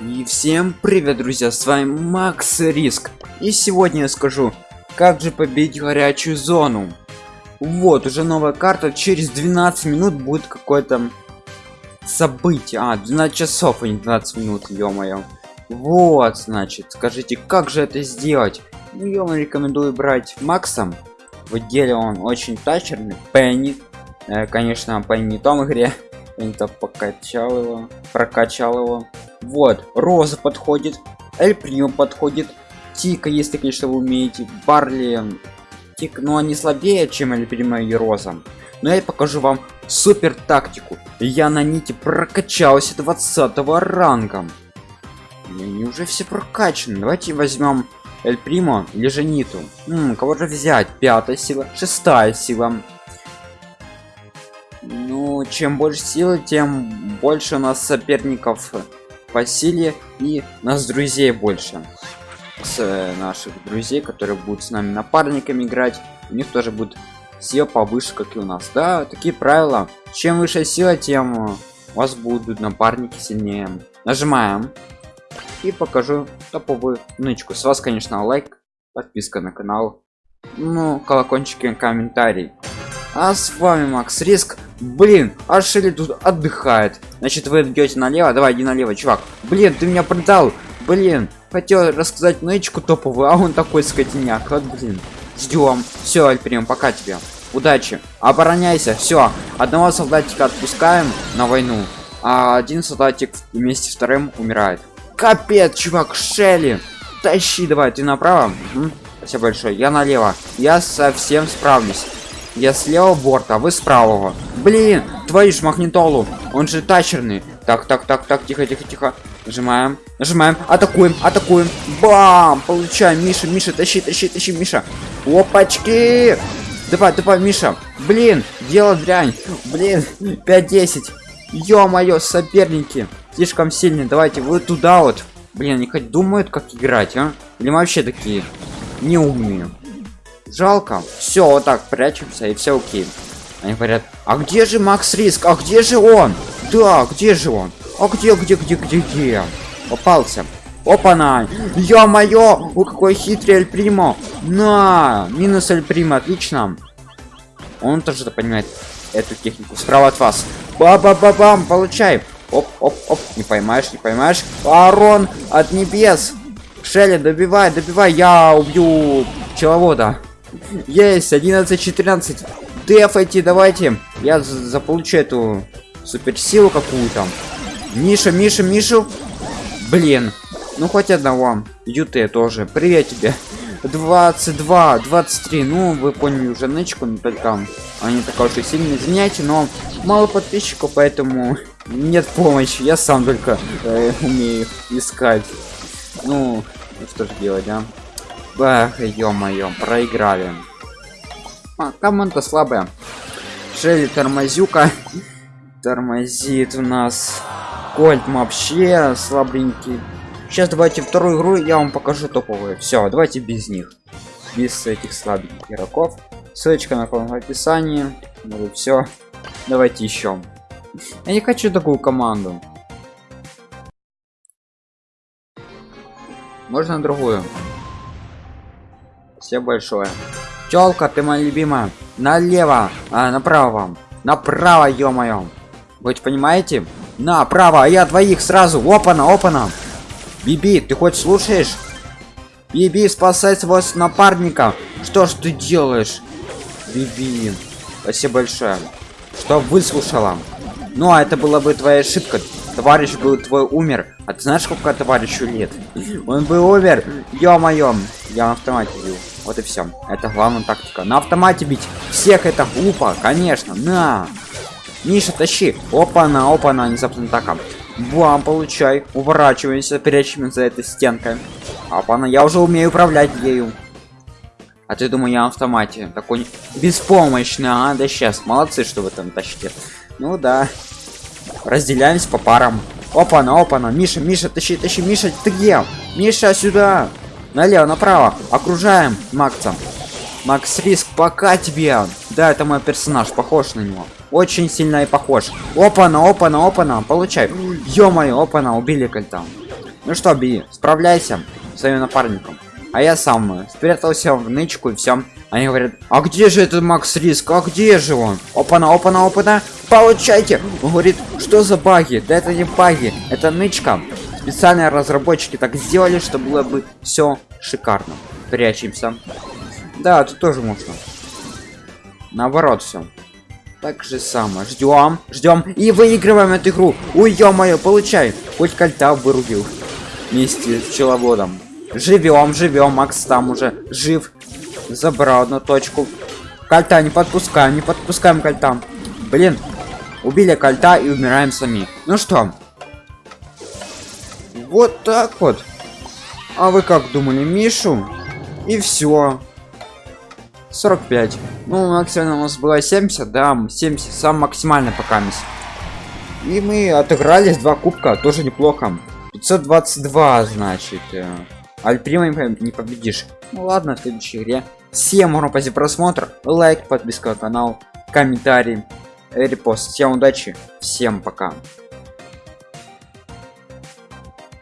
И всем привет, друзья, с вами Макс Риск. И сегодня я скажу, как же победить горячую зону. Вот, уже новая карта, через 12 минут будет какое-то событие. А, 12 часов, а не 12 минут, ё-моё. Вот, значит, скажите, как же это сделать? Ну, я вам рекомендую брать Максом. В деле он очень тачерный. Пенни. Э, конечно, Пенни не в том игре. Это покачал его, прокачал его. Вот, Роза подходит, Эль Прио подходит, Тика, если, конечно, вы умеете, Барли, Тик, но ну, они слабее, чем Эль Прио и Роза. Но я покажу вам супер тактику. Я на нити прокачался 20 ранга. Они уже все прокачаны. Давайте возьмем Эль Примо или же Ниту. М, кого же взять? Пятая сила, шестая сила. Ну, чем больше силы, тем больше у нас соперников по силе и нас друзей больше. С э, наших друзей которые будут с нами напарниками играть. У них тоже будет сила повыше как и у нас. Да такие правила. Чем выше сила тем у вас будут напарники сильнее. Нажимаем. И покажу топовую нычку. С вас конечно лайк подписка на канал. Ну колокольчики комментарий. А с вами макс риск блин а шили тут отдыхает. Значит вы идете налево. Давай иди налево чувак. Блин ты меня продал. Блин хотел рассказать нычку топовую а он такой скотиняк. Вот блин. Ждем. Все альприм пока тебе. Удачи. Обороняйся. Все одного солдатика отпускаем на войну а один солдатик вместе с вторым умирает. Капец чувак шелли. Тащи давай ты направо. Угу. спасибо большое. Я налево. Я совсем справлюсь я с левого борта, а вы с правого. Блин, твою ж магнитолу. Он же тачерный. Так, так, так, так, тихо, тихо, тихо. Нажимаем, нажимаем, атакуем, атакуем. Бам! Получаем, Миша, Миша, тащи, тащи, тащи, Миша. Опачки! Давай, давай, Миша. Блин, дело дрянь. Блин, 5-10. Ё-моё, соперники. Слишком сильные. Давайте, вы туда вот. Блин, они хоть думают, как играть, а? Или вообще такие неумные жалко. Все вот так прячемся и все окей. Они говорят а где же макс риск? А где же он? Да где же он? А где где где где где? Попался. Опа на ё-моё! У какой хитрый эль примо! На! Минус эль примо отлично! Он тоже понимает эту технику. Справа от вас. Ба ба ба бам получай! Оп оп оп не поймаешь не поймаешь. Арон от небес! Шелли добивай добивай я убью пчеловода есть 11 14 дефайте давайте. Я заполучу эту суперсилу какую-то. Миша миша мишу блин. Ну хоть одного. Ют тоже. Привет тебе. 22 23 ну вы поняли уже нычку но только они такая уж сильно извиняйте но мало подписчиков поэтому нет помощи. Я сам только э, умею искать. Ну что же делать да Эх, ё-моё, проиграли. А, команда слабая. Шелли тормозюка. Тормозит у нас. Кольт вообще слабенький. Сейчас давайте вторую игру я вам покажу топовые. Все, давайте без них. Без этих слабеньких игроков. Ссылочка на канал в описании. Ну все. Давайте еще. Я не хочу такую команду. Можно другую. Все большое. Челка, ты моя любимая. Налево, а направо. Направо, ё-моё. Вы понимаете? Направо, а я двоих сразу. Опана, опана. Биби, ты хоть слушаешь? Биби, спасай своего напарника. Что ж ты делаешь? Биби, спасибо большое, что выслушала. Ну, а это была бы твоя ошибка. Товарищ был твой умер. А ты знаешь, сколько товарищу лет? Он был умер. Ё-моё, я на автомате бил. Вот и все. Это главная тактика. На автомате бить всех это глупо, конечно. На. Миша, тащи. Опа, на, опа, на, внезапно атака. Бам, получай. Уворачиваемся, прячемся за этой стенкой. Опа, на, я уже умею управлять ею. А ты думаю, я на автомате. Такой беспомощный, а? Да сейчас. Молодцы, что вы там тащите. Ну да. Разделяемся по парам. Опа, на, опа, на. Миша, Миша, тащи, тащи, Миша, ты где? Миша, сюда налево направо окружаем макса макс риск пока тебе да это мой персонаж похож на него очень сильно и похож опа на опа на опа на получай ё-моё опа на убили кольта Ну что, Би, справляйся с своим напарником. А я сам спрятался в нычку и все. Они говорят, а где же этот Макс Риск? А где же он? Опана, опана, опана. Получайте. Он говорит, что за баги? Да это не баги, это нычка. Специальные разработчики так сделали, что было бы все шикарно. Прячемся. Да, тут тоже можно. Наоборот все. Так же самое. Ждем, ждем и выигрываем эту игру. Ой, ё-моё, получай. Хоть кольта вырубил. Вместе с пчеловодом. Живем, живем. Макс там уже жив. Забрал одну точку. Кольта не подпускаем, не подпускаем кольта. Блин, убили кольта и умираем сами. Ну что? Вот так вот. А вы как думали, Мишу? И все. 45. Ну, максимально у нас было 70, да, 70, сам максимально пока мисс. И мы отыгрались два кубка, тоже неплохо. 522, значит. Альприма не победишь. Ну ладно, в следующей игре. Всем ура за просмотр, лайк, подписка на канал, комментарий, репост. Всем удачи, всем пока.